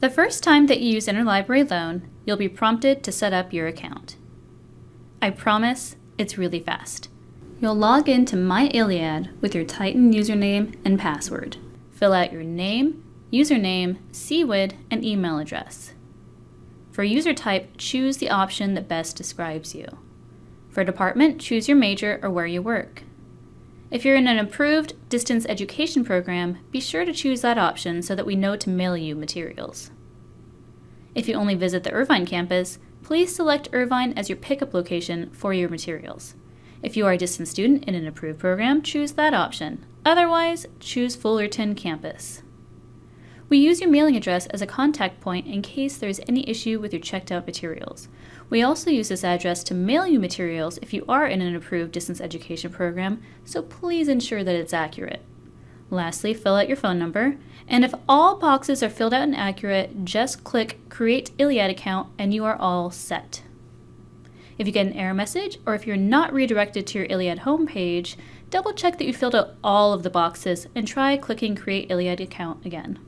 The first time that you use Interlibrary Loan, you'll be prompted to set up your account. I promise it's really fast. You'll log into MyILLiad with your Titan username and password. Fill out your name, username, CWID, and email address. For user type, choose the option that best describes you. For department, choose your major or where you work. If you're in an approved distance education program, be sure to choose that option so that we know to mail you materials. If you only visit the Irvine campus, please select Irvine as your pickup location for your materials. If you are a distance student in an approved program, choose that option. Otherwise, choose Fullerton campus. We use your mailing address as a contact point in case there is any issue with your checked out materials. We also use this address to mail you materials if you are in an approved distance education program, so please ensure that it's accurate. Lastly, fill out your phone number, and if all boxes are filled out and accurate, just click Create ILLiad Account and you are all set. If you get an error message, or if you're not redirected to your ILLiad homepage, double check that you filled out all of the boxes and try clicking Create ILLiad Account again.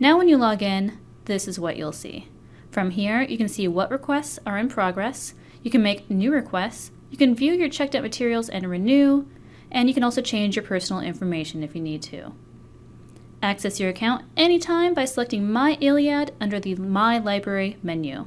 Now when you log in, this is what you'll see. From here, you can see what requests are in progress, you can make new requests, you can view your checked out materials and renew, and you can also change your personal information if you need to. Access your account anytime by selecting My ILLiad under the My Library menu.